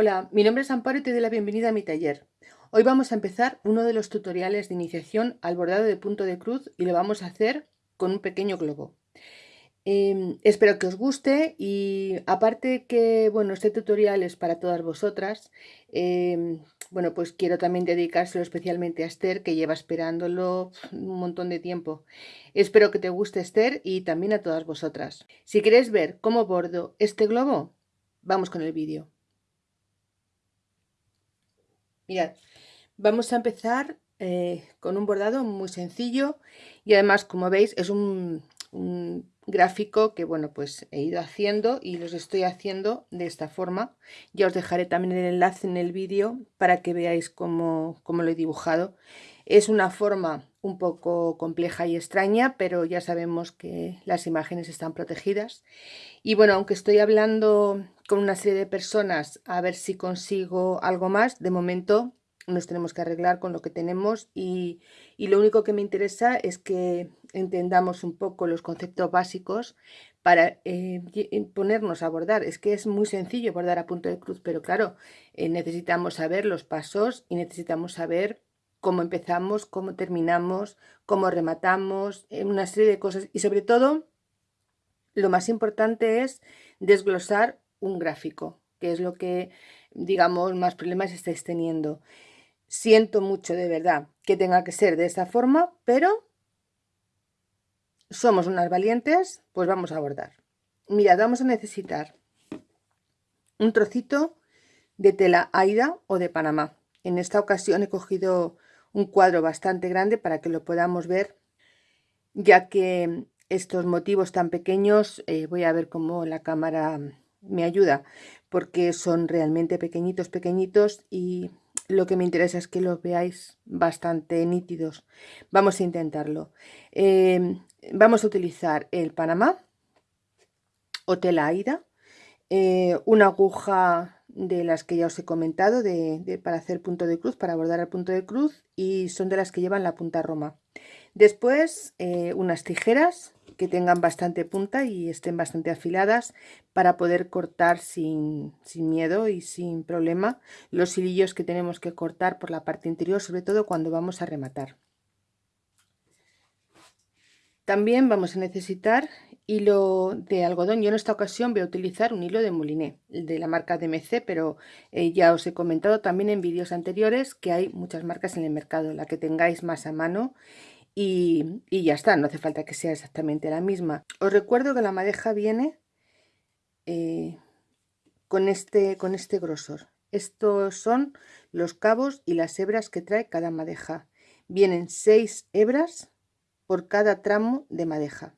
Hola, mi nombre es Amparo y te doy la bienvenida a mi taller. Hoy vamos a empezar uno de los tutoriales de iniciación al bordado de punto de cruz y lo vamos a hacer con un pequeño globo. Em, espero que os guste y aparte que bueno este tutorial es para todas vosotras, em, bueno pues quiero también dedicárselo especialmente a Esther que lleva esperándolo un montón de tiempo. Espero que te guste Esther y también a todas vosotras. Si queréis ver cómo bordo este globo, vamos con el vídeo. Mirad, vamos a empezar eh, con un bordado muy sencillo y además, como veis, es un, gráfico que, bueno, pues he ido haciendo y los estoy haciendo de esta forma. Ya os dejaré también el enlace en el vídeo para que veáis cómo, cómo lo he dibujado. Es una forma un poco compleja y extraña, pero ya sabemos que las imágenes están protegidas. Y bueno, aunque estoy hablando con una serie de personas a ver si consigo algo más. De momento nos tenemos que arreglar con lo que tenemos y, lo único que me interesa es que entendamos un poco los conceptos básicos para eh, ponernos a bordar. Es que es muy sencillo bordar a punto de cruz, pero claro, eh, necesitamos saber los pasos y necesitamos saber cómo empezamos, cómo terminamos, cómo rematamos, eh, una serie de cosas y sobre todo lo más importante es desglosar un gráfico, que es lo que, digamos, más problemas estáis teniendo. Siento mucho de verdad que tenga que ser de esta forma, pero somos unas valientes, pues vamos a abordar. Mirad, vamos a necesitar un trocito de tela Aida o de Panamá. En esta ocasión he cogido un cuadro bastante grande para que lo podamos ver, ya que estos motivos tan pequeños, eh, voy a ver cómo la cámara me ayuda porque son realmente pequeñitos, pequeñitos y lo que me interesa es que los veáis bastante nítidos. Vamos a intentarlo. Em, vamos a utilizar el Panamá o tela Aida, eh, una aguja de las que ya os he comentado de, para hacer punto de cruz, para bordar el punto de cruz y son de las que llevan la punta roma. Después eh, unas tijeras que tengan bastante punta y estén bastante afiladas para poder cortar sin, miedo y sin problema los hilillos que tenemos que cortar por la parte interior, sobre todo cuando vamos a rematar. También vamos a necesitar hilo de algodón. Yo en esta ocasión voy a utilizar un hilo de moliné, de la marca DMC, pero eh, ya os he comentado también en vídeos anteriores que hay muchas marcas en el mercado, la que tengáis más a mano y, ya está, no hace falta que sea exactamente la misma. Os recuerdo que la madeja viene eh, con, este, con este grosor. Estos son los cabos y las hebras que trae cada madeja. Vienen seis hebras por cada tramo de madeja.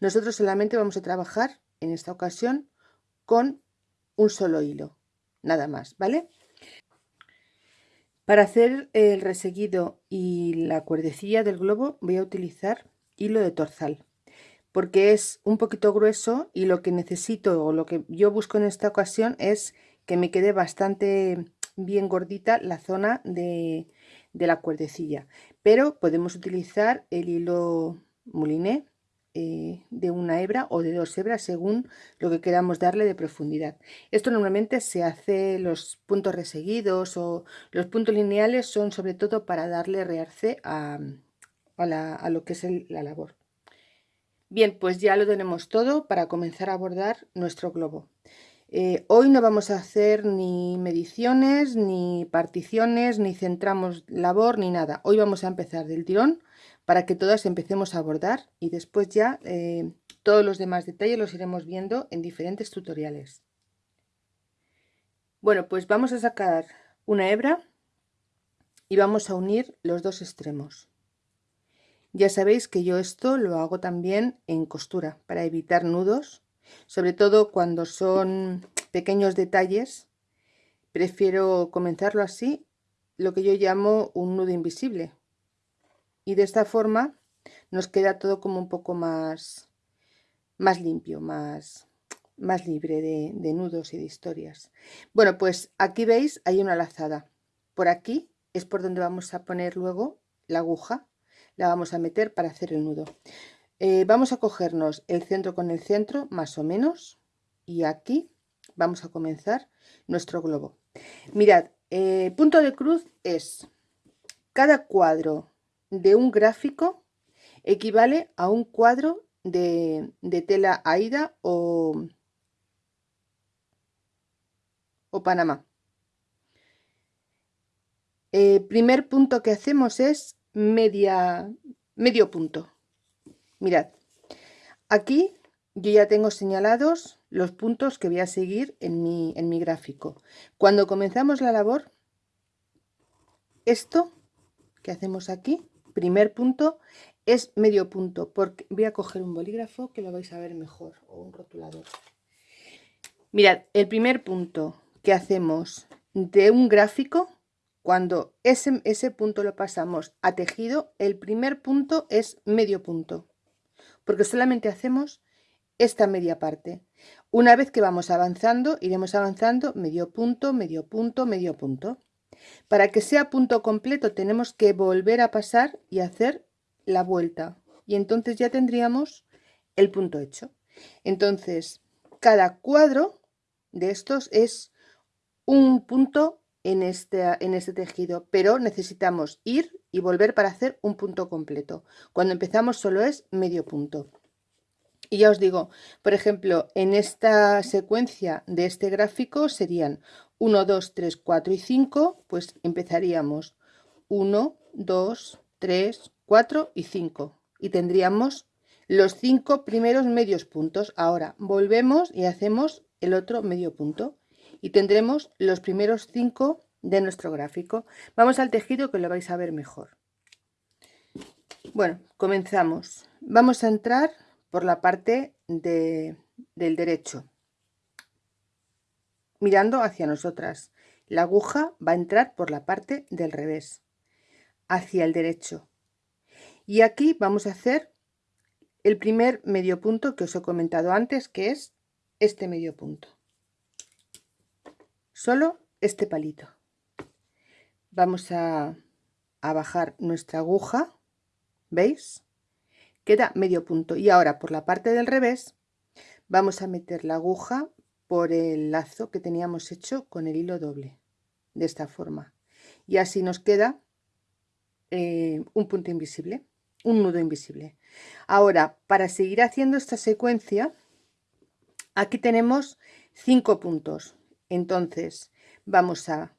Nosotros solamente vamos a trabajar en esta ocasión con un solo hilo, nada más, ¿vale? Para hacer el reseguido y la cuerdecilla del globo voy a utilizar hilo de torzal porque es un poquito grueso y lo que necesito o lo que yo busco en esta ocasión es que me quede bastante bien gordita la zona de, la cuerdecilla pero podemos utilizar el hilo mouliné eh, de una hebra o de dos hebras según lo que queramos darle de profundidad. Esto normalmente se hace los puntos reseguidos o los puntos lineales son sobre todo para darle realce a, a, lo que es la labor. Bien, pues ya lo tenemos todo para comenzar a bordar nuestro globo. Eh, hoy no vamos a hacer ni mediciones, ni particiones, ni centramos labor, ni nada. Hoy vamos a empezar del tirón para que todas empecemos a bordar y después ya eh, todos los demás detalles los iremos viendo en diferentes tutoriales. Bueno, pues vamos a sacar una hebra y vamos a unir los dos extremos. Ya sabéis que yo esto lo hago también en costura para evitar nudos, sobre todo cuando son pequeños detalles. Prefiero comenzarlo así, lo que yo llamo un nudo invisible, y de esta forma nos queda todo como un poco más, más limpio, más, más libre de, de, nudos y de historias. Bueno, pues aquí veis, hay una lazada. Por aquí es por donde vamos a poner luego la aguja, la vamos a meter para hacer el nudo. Eh, vamos a cogernos el centro con el centro, más o menos, y aquí vamos a comenzar nuestro globo. Mirad, eh, punto de cruz es cada cuadro de un gráfico equivale a un cuadro de, tela Aida o, o Panamá. El primer punto que hacemos es media, medio punto. Mirad, aquí yo ya tengo señalados los puntos que voy a seguir en mi, en mi gráfico. Cuando comenzamos la labor, esto que hacemos aquí, primer punto, es medio punto, porque voy a coger un bolígrafo que lo vais a ver mejor, o un rotulador. Mirad, el primer punto que hacemos de un gráfico, cuando ese, ese punto lo pasamos a tejido, el primer punto es medio punto, porque solamente hacemos esta media parte. Una vez que vamos avanzando, iremos avanzando medio punto, medio punto, medio punto. Para que sea punto completo tenemos que volver a pasar y hacer la vuelta. Y entonces ya tendríamos el punto hecho. Entonces, cada cuadro de estos es un punto en este, en este tejido, pero necesitamos ir y volver para hacer un punto completo. Cuando empezamos solo es medio punto. Y ya os digo, por ejemplo, en esta secuencia de este gráfico serían 1, 2, 3, 4 y 5, pues empezaríamos 1, 2, 3, 4 y 5. Y tendríamos los 5 primeros medios puntos. Ahora volvemos y hacemos el otro medio punto. Y tendremos los primeros 5 de nuestro gráfico. Vamos al tejido que lo vais a ver mejor. Bueno, comenzamos. Vamos a entrar por la parte del derecho, mirando hacia nosotras. La aguja va a entrar por la parte del revés, hacia el derecho. Y aquí vamos a hacer el primer medio punto que os he comentado antes, que es este medio punto. Solo este palito. Vamos a, a bajar nuestra aguja, ¿veis? Queda medio punto. Y ahora por la parte del revés vamos a meter la aguja por el lazo que teníamos hecho con el hilo doble de esta forma. Y así nos queda eh, un punto invisible un nudo invisible. Ahora para seguir haciendo esta secuencia aquí tenemos cinco puntos. Entonces vamos a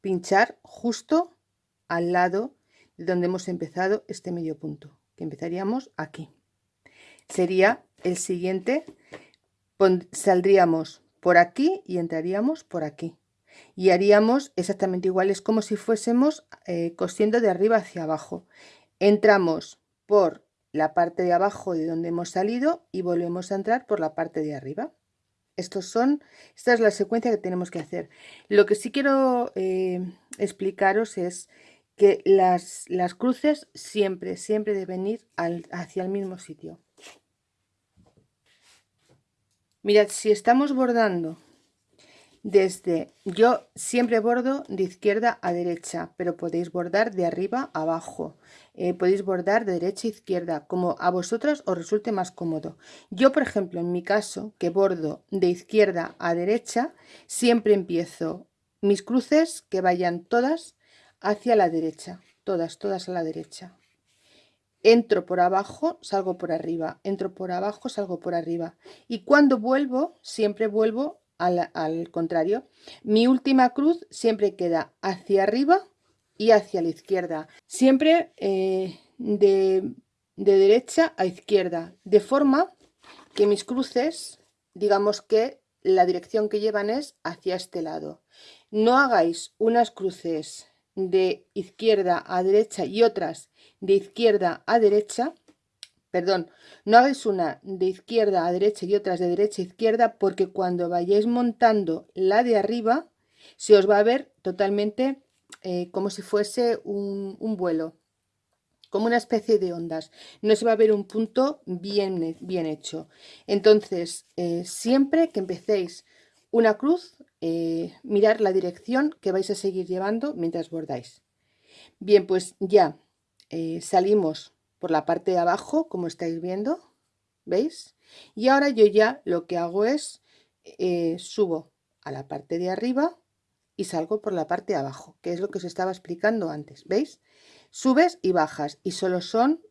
pinchar justo al lado de donde hemos empezado este medio punto empezaríamos aquí. Sería el siguiente, saldríamos por aquí y entraríamos por aquí. Y haríamos exactamente igual, es como si fuésemos eh, cosiendo de arriba hacia abajo. Entramos por la parte de abajo de donde hemos salido y volvemos a entrar por la parte de arriba. Estos son, esta es la secuencia que tenemos que hacer. Lo que sí quiero eh, explicaros es que las, las cruces siempre, siempre deben ir hacia el mismo sitio. Mirad, si estamos bordando desde, yo siempre bordo de izquierda a derecha, pero podéis bordar de arriba a abajo, eh, podéis bordar de derecha a izquierda, como a vosotras os resulte más cómodo. Yo, por ejemplo, en mi caso, que bordo de izquierda a derecha, siempre empiezo mis cruces que vayan todas hacia la derecha, todas, todas a la derecha. Entro por abajo, salgo por arriba, entro por abajo, salgo por arriba. Y cuando vuelvo, siempre vuelvo al, contrario. Mi última cruz siempre queda hacia arriba y hacia la izquierda. Siempre eh, de, de derecha a izquierda, de forma que mis cruces, digamos que la dirección que llevan es hacia este lado. No hagáis unas cruces de izquierda a derecha y otras de izquierda a derecha, perdón, no hagáis una de izquierda a derecha y otras de derecha a izquierda porque cuando vayáis montando la de arriba se os va a ver totalmente eh, como si fuese un, vuelo, como una especie de ondas. No se va a ver un punto bien, bien hecho. Entonces, eh, siempre que empecéis una cruz, eh, mirar la dirección que vais a seguir llevando mientras bordáis. Bien, pues ya eh, salimos por la parte de abajo, como estáis viendo, ¿veis? Y ahora yo ya lo que hago es, eh, subo a la parte de arriba y salgo por la parte de abajo, que es lo que os estaba explicando antes, ¿veis? Subes y bajas y solo son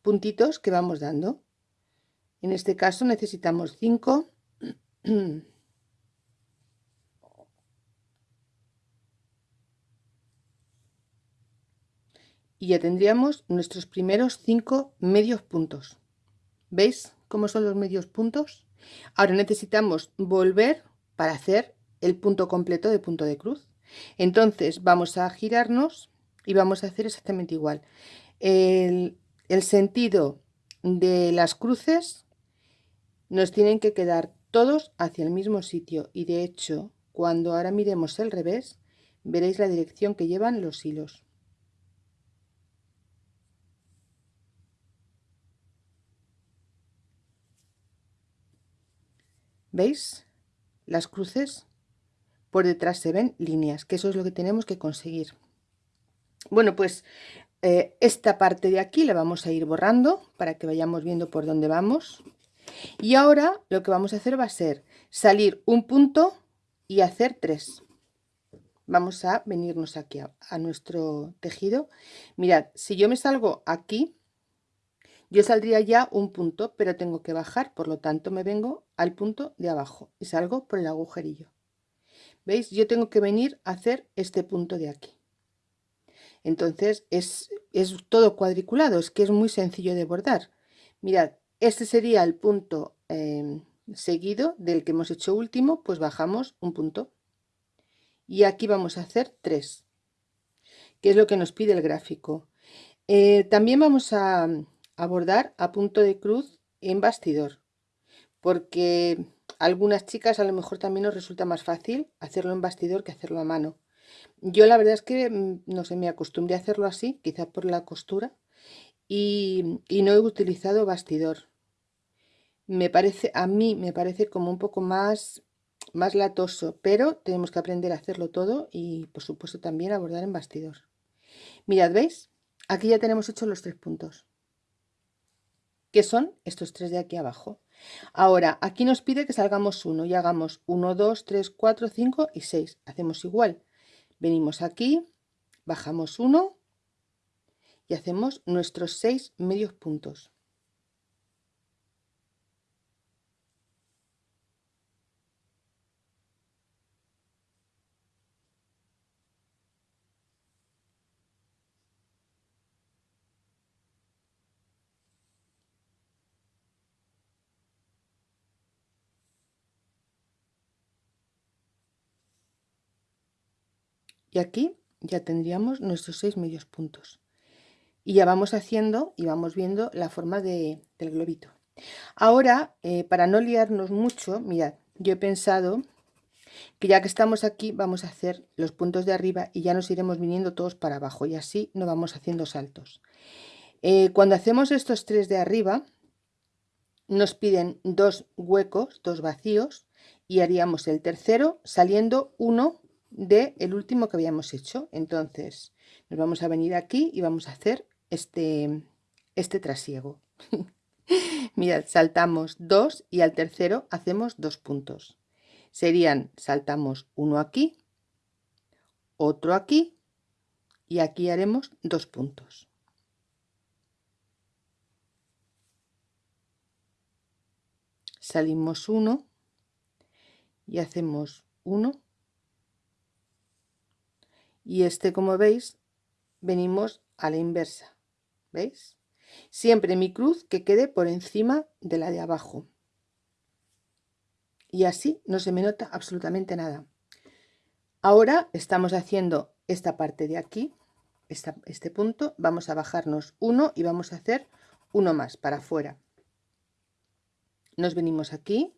puntitos que vamos dando. En este caso necesitamos 5 y ya tendríamos nuestros primeros cinco medios puntos. ¿Veis cómo son los medios puntos? Ahora necesitamos volver para hacer el punto completo de punto de cruz. Entonces vamos a girarnos y vamos a hacer exactamente igual. El, el sentido de las cruces nos tienen que quedar todos hacia el mismo sitio y de hecho cuando ahora miremos el revés veréis la dirección que llevan los hilos. ¿Veis? Las cruces por detrás se ven líneas, que eso es lo que tenemos que conseguir. Bueno, pues eh, esta parte de aquí la vamos a ir borrando para que vayamos viendo por dónde vamos. Y ahora lo que vamos a hacer va a ser salir un punto y hacer tres. Vamos a venirnos aquí a nuestro tejido. Mirad, si yo me salgo aquí, yo saldría ya un punto, pero tengo que bajar, por lo tanto me vengo al punto de abajo y salgo por el agujerillo. ¿Veis? Yo tengo que venir a hacer este punto de aquí. Entonces es, todo cuadriculado, es que es muy sencillo de bordar. Mirad, este sería el punto em, seguido del que hemos hecho último, pues bajamos un punto. Y aquí vamos a hacer tres, que es lo que nos pide el gráfico. Eh, también vamos a, abordar a punto de cruz en bastidor porque algunas chicas a lo mejor también nos resulta más fácil hacerlo en bastidor que hacerlo a mano. Yo la verdad es que mm, no sé me acostumbré a hacerlo así quizá por la costura y, no he utilizado bastidor. Me parece a mí me parece como un poco más más latoso pero tenemos que aprender a hacerlo todo y por supuesto también abordar en bastidor. Mirad veis aquí ya tenemos hecho los tres puntos que son estos tres de aquí abajo. Ahora, aquí nos pide que salgamos uno y hagamos 1, 2, 3, 4, 5 y 6. Hacemos igual. Venimos aquí, bajamos uno y hacemos nuestros seis medios puntos. Y aquí ya tendríamos nuestros seis medios puntos. Y ya vamos haciendo y vamos viendo la forma de, del globito. Ahora eh, para no liarnos mucho mirad yo he pensado que ya que estamos aquí vamos a hacer los puntos de arriba y ya nos iremos viniendo todos para abajo y así no vamos haciendo saltos. Eh, cuando hacemos estos tres de arriba nos piden dos huecos dos vacíos y haríamos el tercero saliendo uno de el último que habíamos hecho. Entonces nos vamos a venir aquí y vamos a hacer este este trasiego. Mirad saltamos dos y al tercero hacemos dos puntos. Serían saltamos uno aquí otro aquí y aquí haremos dos puntos. Salimos uno y hacemos uno y este como veis venimos a la inversa veis siempre mi cruz que quede por encima de la de abajo. Y así no se me nota absolutamente nada. Ahora estamos haciendo esta parte de aquí este punto. Vamos a bajarnos uno y vamos a hacer uno más para afuera. Nos venimos aquí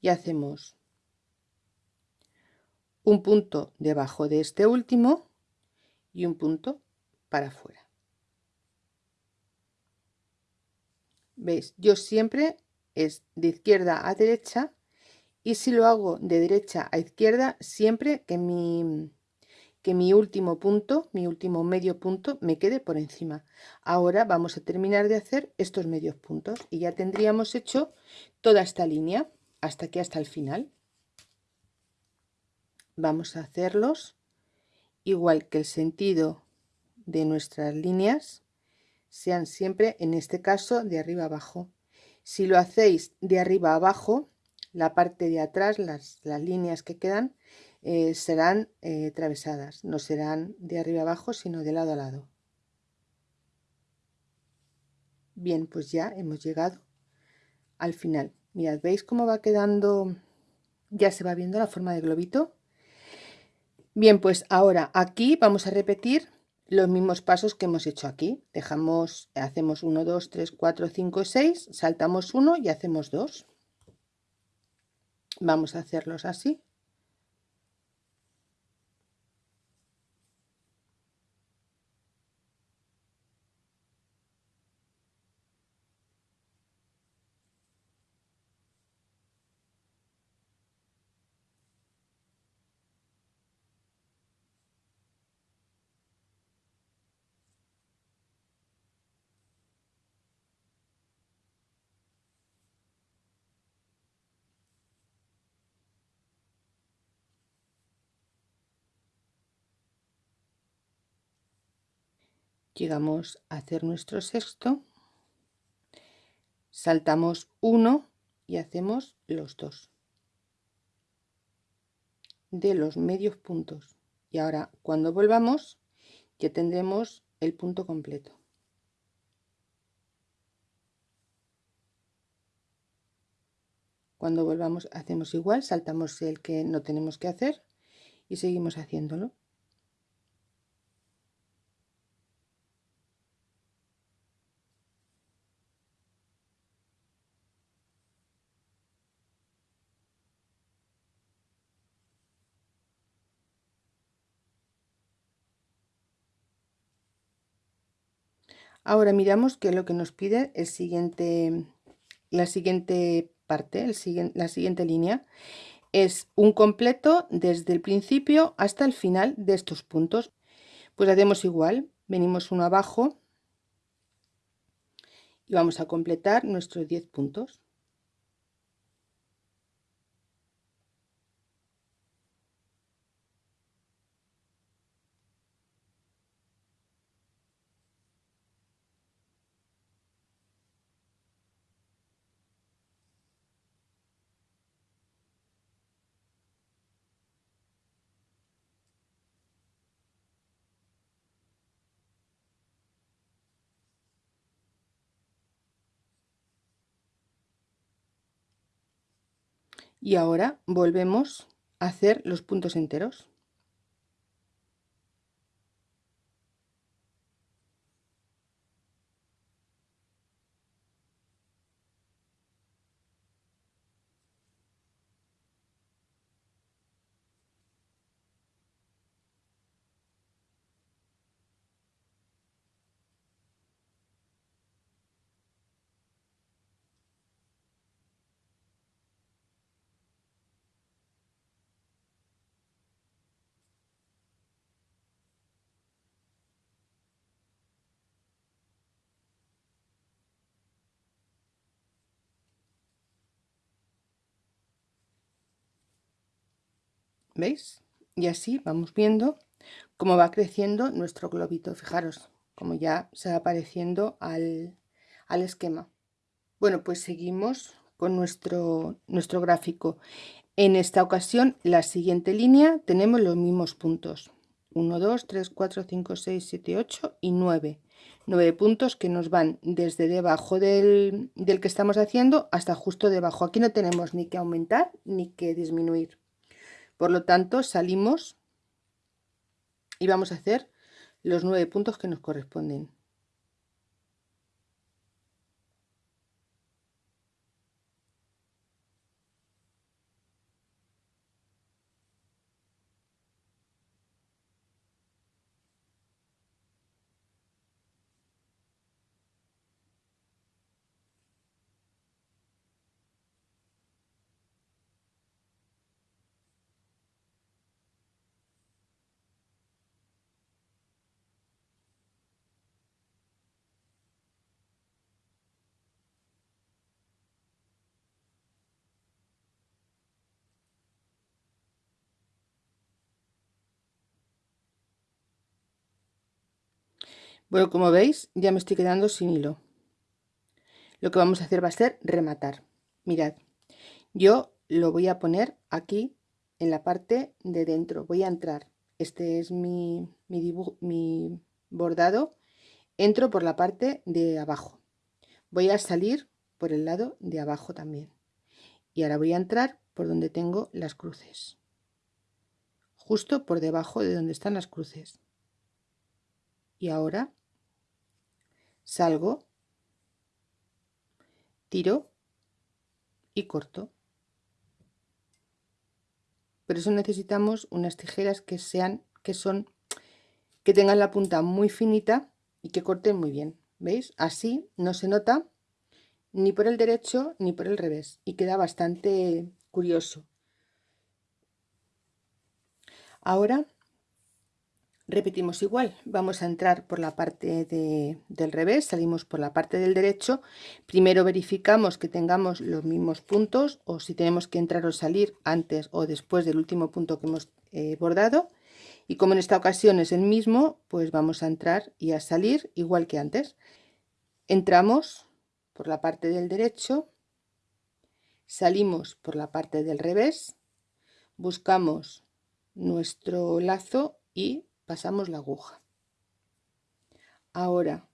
y hacemos un punto debajo de este último y un punto para afuera. ¿Veis? Yo siempre es de izquierda a derecha y si lo hago de derecha a izquierda, siempre que mi, que mi último punto, mi último medio punto, me quede por encima. Ahora vamos a terminar de hacer estos medios puntos y ya tendríamos hecho toda esta línea hasta aquí, hasta el final. Vamos a hacerlos igual que el sentido de nuestras líneas sean siempre en este caso de arriba abajo. Si lo hacéis de arriba abajo la parte de atrás las, líneas que quedan eh, serán eh, atravesadas no serán de arriba abajo sino de lado a lado. Bien pues ya hemos llegado al final. Mirad veis cómo va quedando ya se va viendo la forma de globito bien pues ahora aquí vamos a repetir los mismos pasos que hemos hecho aquí. Dejamos hacemos 1 2 3 4 5 6 saltamos uno y hacemos dos. Vamos a hacerlos así llegamos a hacer nuestro sexto saltamos uno y hacemos los dos. De los medios puntos. Y ahora cuando volvamos ya tendremos el punto completo. Cuando volvamos hacemos igual saltamos el que no tenemos que hacer y seguimos haciéndolo Ahora miramos qué es lo que nos pide el siguiente, la siguiente parte, el la siguiente línea. Es un completo desde el principio hasta el final de estos puntos. Pues hacemos igual, venimos uno abajo y vamos a completar nuestros 10 puntos. Y ahora volvemos a hacer los puntos enteros ¿Veis? Y así vamos viendo cómo va creciendo nuestro globito. Fijaros, como ya se va apareciendo al, al esquema. Bueno, pues seguimos con nuestro, nuestro gráfico. En esta ocasión, la siguiente línea, tenemos los mismos puntos. 1, 2, 3, 4, 5, 6, 7, 8 y 9. 9 puntos que nos van desde debajo del, del que estamos haciendo hasta justo debajo. Aquí no tenemos ni que aumentar ni que disminuir. Por lo tanto, salimos y vamos a hacer los nueve puntos que nos corresponden. Bueno, como veis, ya me estoy quedando sin hilo. Lo que vamos a hacer va a ser rematar. Mirad, yo lo voy a poner aquí en la parte de dentro. Voy a entrar. Este es mi, mi, dibujo, mi bordado. Entro por la parte de abajo. Voy a salir por el lado de abajo también. Y ahora voy a entrar por donde tengo las cruces. Justo por debajo de donde están las cruces. Y ahora salgo, tiro y corto. Por eso necesitamos unas tijeras que sean, que son, que tengan la punta muy finita y que corten muy bien. ¿Veis? Así no se nota ni por el derecho ni por el revés y queda bastante curioso. Ahora repetimos igual. Vamos a entrar por la parte del revés salimos por la parte del derecho. Primero verificamos que tengamos los mismos puntos o si tenemos que entrar o salir antes o después del último punto que hemos eh, bordado. Y como en esta ocasión es el mismo pues vamos a entrar y a salir igual que antes. Entramos por la parte del derecho salimos por la parte del revés buscamos nuestro lazo y pasamos la aguja. Ahora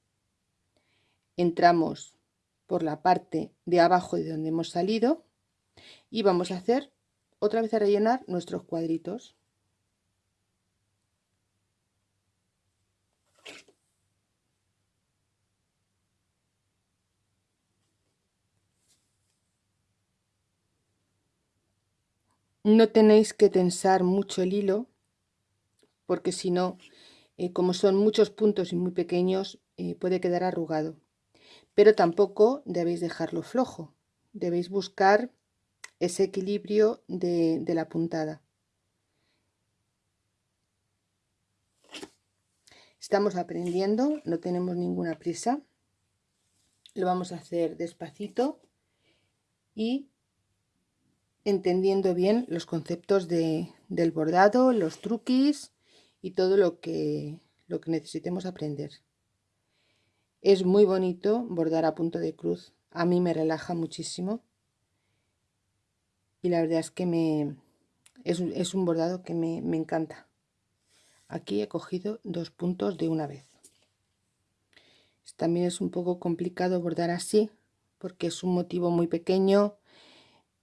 entramos por la parte de abajo de donde hemos salido y vamos a hacer otra vez a rellenar nuestros cuadritos. No tenéis que tensar mucho el hilo porque si no, eh, como son muchos puntos y muy pequeños, eh, puede quedar arrugado. Pero tampoco debéis dejarlo flojo, debéis buscar ese equilibrio de, de la puntada. Estamos aprendiendo, no tenemos ninguna prisa. Lo vamos a hacer despacito y entendiendo bien los conceptos de, del bordado, los truquis y todo lo que, lo que necesitemos aprender. Es muy bonito bordar a punto de cruz, a mí me relaja muchísimo y la verdad es que me, es, un bordado que me, me encanta. Aquí he cogido dos puntos de una vez. También es un poco complicado bordar así porque es un motivo muy pequeño,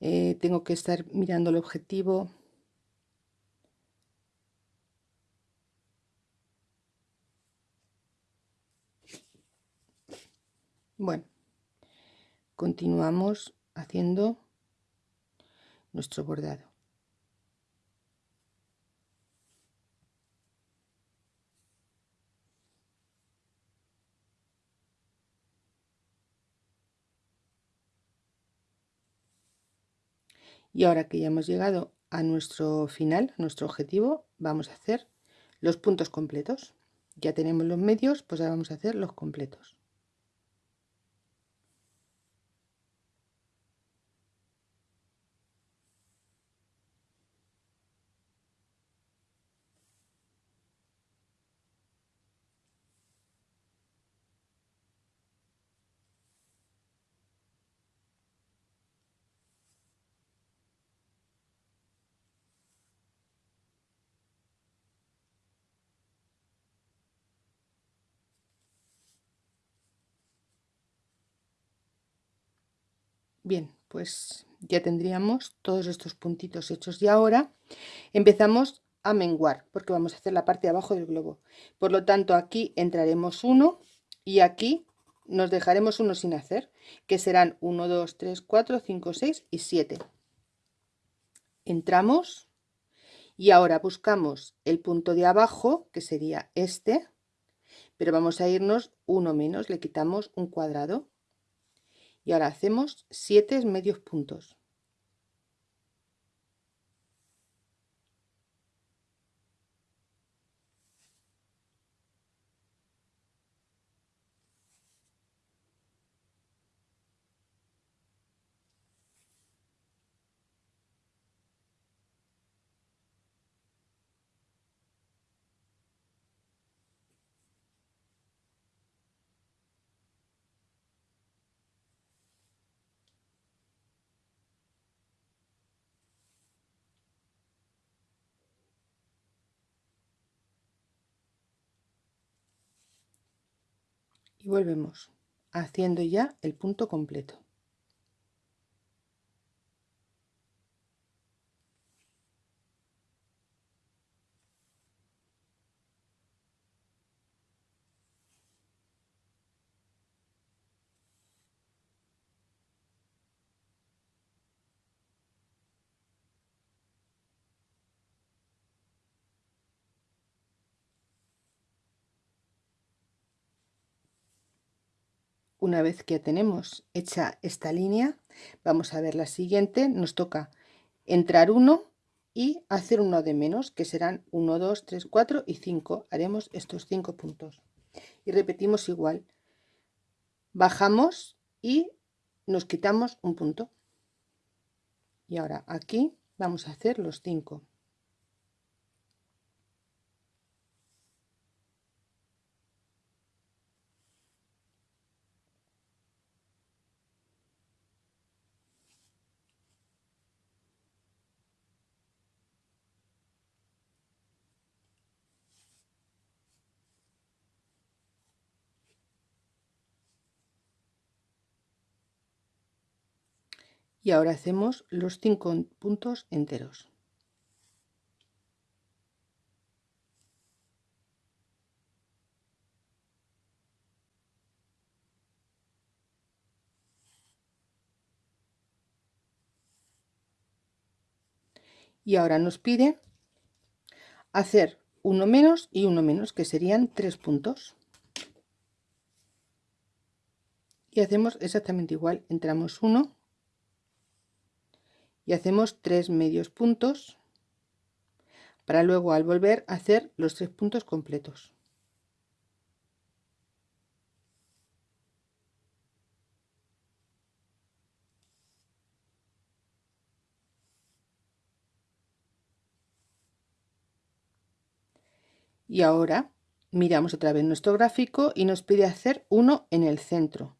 eh, tengo que estar mirando el objetivo Bueno, continuamos haciendo nuestro bordado. Y ahora que ya hemos llegado a nuestro final, nuestro objetivo, vamos a hacer los puntos completos. Ya tenemos los medios, pues ahora vamos a hacer los completos. Bien, pues ya tendríamos todos estos puntitos hechos y ahora empezamos a menguar porque vamos a hacer la parte de abajo del globo. Por lo tanto aquí entraremos uno y aquí nos dejaremos uno sin hacer que serán 1, 2, 3, 4, 5, 6 y 7. Entramos y ahora buscamos el punto de abajo que sería este pero vamos a irnos uno menos, le quitamos un cuadrado y ahora hacemos 7 medios puntos y volvemos haciendo ya el punto completo Una vez que tenemos hecha esta línea, vamos a ver la siguiente. Nos toca entrar uno y hacer uno de menos, que serán 1, 2, 3, 4 y 5. Haremos estos 5 puntos. Y repetimos igual. Bajamos y nos quitamos un punto. Y ahora aquí vamos a hacer los 5. Y ahora hacemos los cinco puntos enteros. Y ahora nos pide hacer uno menos y uno menos que serían tres puntos. Y hacemos exactamente igual entramos uno y hacemos tres medios puntos para luego al volver hacer los tres puntos completos. Y ahora miramos otra vez nuestro gráfico y nos pide hacer uno en el centro.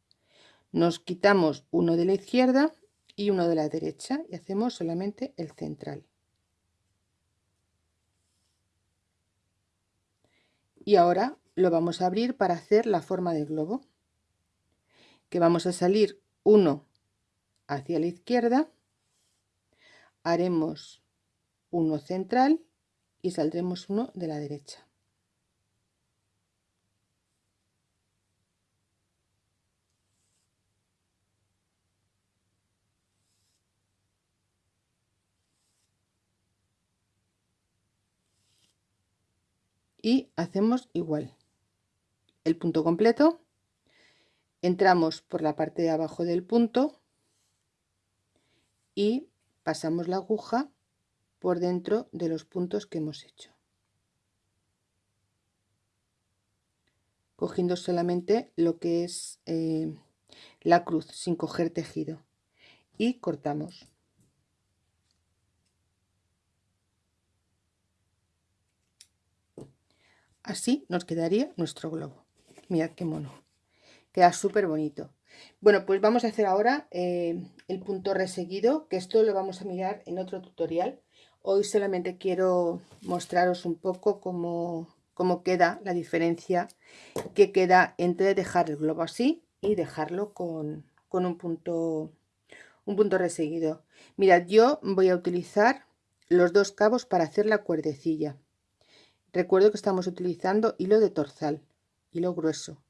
Nos quitamos uno de la izquierda y uno de la derecha y hacemos solamente el central. Y ahora lo vamos a abrir para hacer la forma del globo que vamos a salir uno hacia la izquierda haremos uno central y saldremos uno de la derecha y hacemos igual. El punto completo. Entramos por la parte de abajo del punto y pasamos la aguja por dentro de los puntos que hemos hecho. Cogiendo solamente lo que es eh, la cruz sin coger tejido. Y cortamos así nos quedaría nuestro globo. Mirad qué mono. Queda súper bonito bueno pues vamos a hacer ahora eh, el punto reseguido que esto lo vamos a mirar en otro tutorial. Hoy solamente quiero mostraros un poco cómo, cómo queda la diferencia que queda entre dejar el globo así y dejarlo con, con un punto un punto reseguido. Mirad yo voy a utilizar los dos cabos para hacer la cuerdecilla Recuerdo que estamos utilizando hilo de torzal, hilo grueso,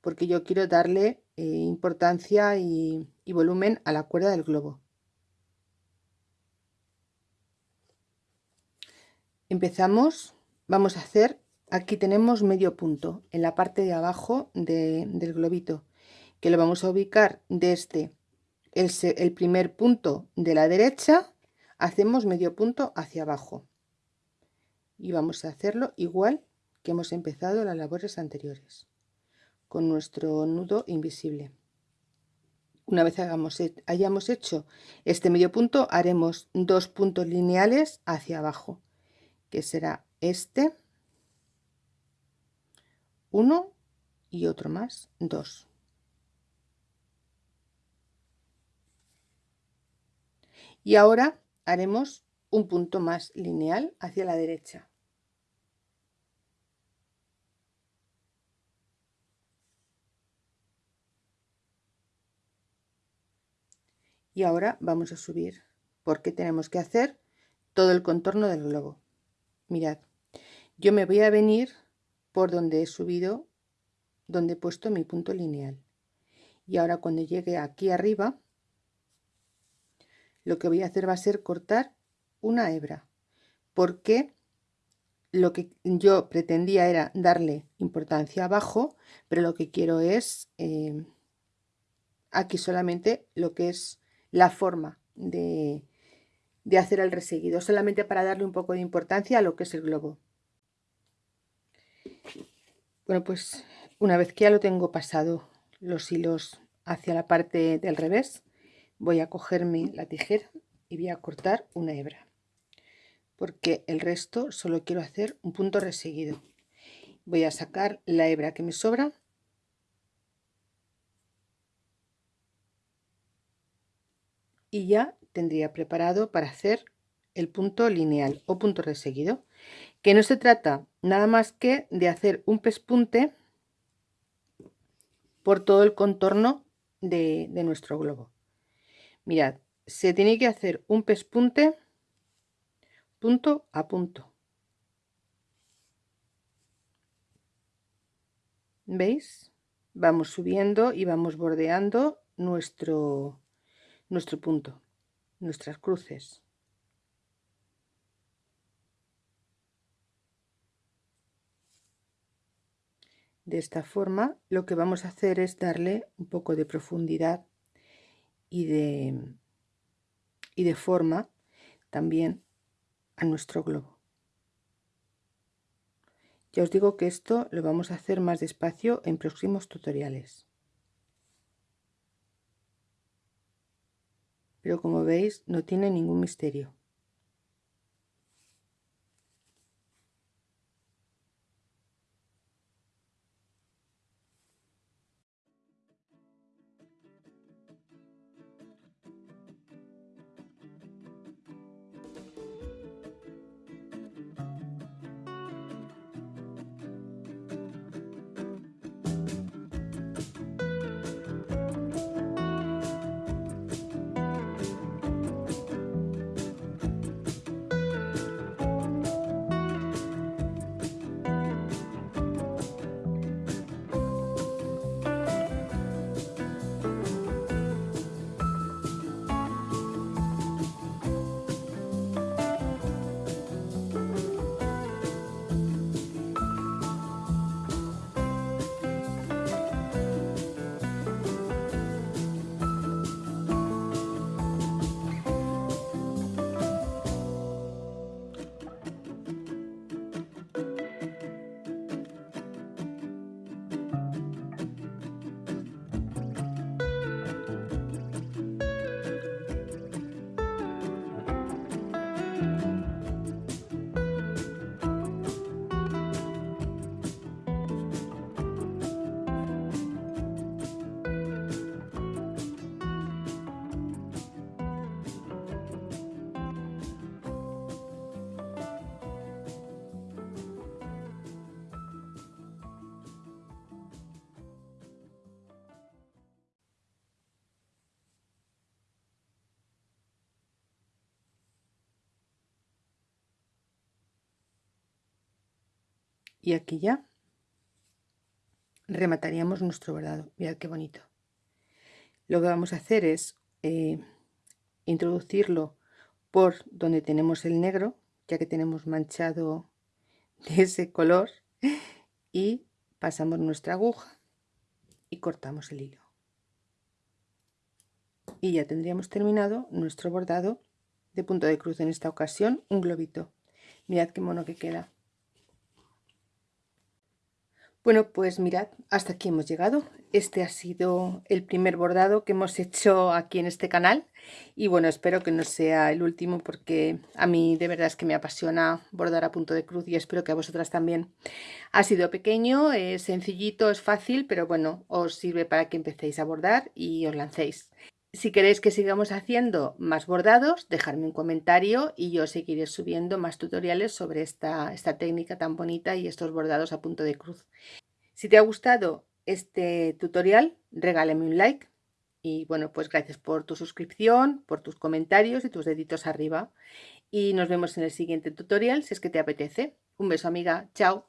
porque yo quiero darle eh, importancia y, volumen a la cuerda del globo. Empezamos, vamos a hacer, aquí tenemos medio punto en la parte de abajo del globito, que lo vamos a ubicar desde el primer punto de la derecha, hacemos medio punto hacia abajo y vamos a hacerlo igual que hemos empezado las labores anteriores con nuestro nudo invisible. Una vez hagamos, hayamos hecho este medio punto haremos dos puntos lineales hacia abajo que será este uno y otro más dos. Y ahora haremos un punto más lineal hacia la derecha y ahora vamos a subir. Porque tenemos que hacer todo el contorno del globo mirad yo me voy a venir por donde he subido donde he puesto mi punto lineal. Y ahora cuando llegue aquí arriba lo que voy a hacer va a ser cortar una hebra. Porque lo que yo pretendía era darle importancia abajo pero lo que quiero es eh, aquí solamente lo que es la forma de, de hacer el reseguido solamente para darle un poco de importancia a lo que es el globo. Bueno pues una vez que ya lo tengo pasado los hilos hacia la parte del revés voy a cogerme la tijera y voy a cortar una hebra porque el resto solo quiero hacer un punto reseguido. Voy a sacar la hebra que me sobra y ya tendría preparado para hacer el punto lineal o punto reseguido. Que no se trata nada más que de hacer un pespunte por todo el contorno de, de nuestro globo. Mirad se tiene que hacer un pespunte punto a punto. Veis vamos subiendo y vamos bordeando nuestro nuestro punto nuestras cruces. De esta forma lo que vamos a hacer es darle un poco de profundidad y de, y de forma también a nuestro globo. Ya os digo que esto lo vamos a hacer más despacio en próximos tutoriales pero como veis no tiene ningún misterio y aquí ya remataríamos nuestro bordado mirad qué bonito. Lo que vamos a hacer es eh, introducirlo por donde tenemos el negro ya que tenemos manchado de ese color y pasamos nuestra aguja y cortamos el hilo. Y ya tendríamos terminado nuestro bordado de punto de cruz en esta ocasión un globito. Mirad qué mono que queda bueno, pues mirad, hasta aquí hemos llegado. Este ha sido el primer bordado que hemos hecho aquí en este canal. Y bueno, espero que no sea el último porque a mí de verdad es que me apasiona bordar a punto de cruz y espero que a vosotras también. Ha sido pequeño, es sencillito, es fácil, pero bueno, os sirve para que empecéis a bordar y os lancéis. Si queréis que sigamos haciendo más bordados, dejadme un comentario y yo seguiré subiendo más tutoriales sobre esta, esta técnica tan bonita y estos bordados a punto de cruz. Si te ha gustado este tutorial, regálame un like Y bueno, pues gracias por tu suscripción, por tus comentarios y tus deditos arriba. Y nos vemos en el siguiente tutorial si es que te apetece. Un beso amiga, chao.